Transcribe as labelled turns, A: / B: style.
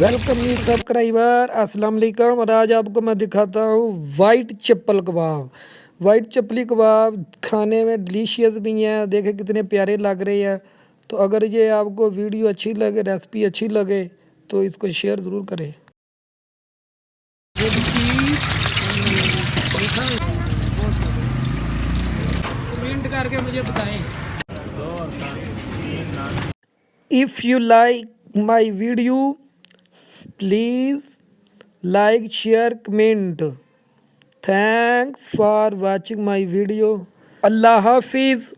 A: welcome new subscriber السلام علیکم اور آج آپ کو میں دکھاتا ہوں وائٹ چپل کباب وائٹ چپلی کباب کھانے میں ڈلیشیس بھی ہیں دیکھیں کتنے پیارے لگ رہے ہیں تو اگر یہ آپ کو ویڈیو اچھی لگے ریسپی اچھی لگے تو اس کو شیئر ضرور کریں کمنٹ کر کے مجھے بتائیں if you like my video please like share comment thanks for watching my video اللہ حافظ